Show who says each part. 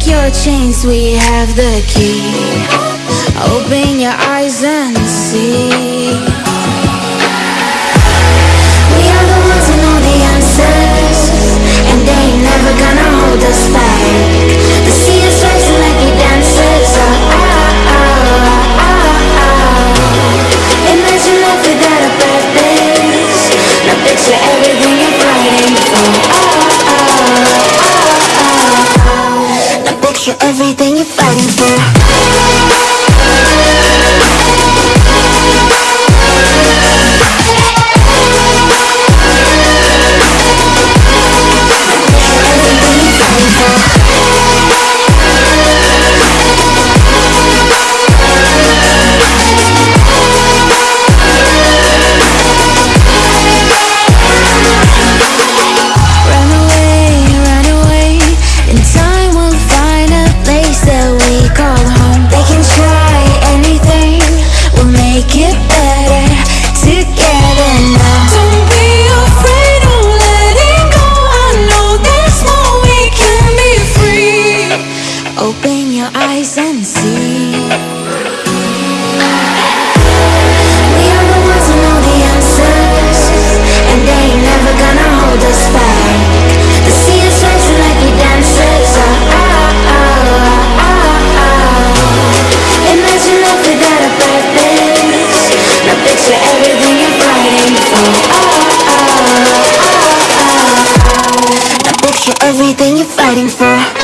Speaker 1: break your chains, we have the key. Open your eyes and see. You're everything you're fighting for. fighting for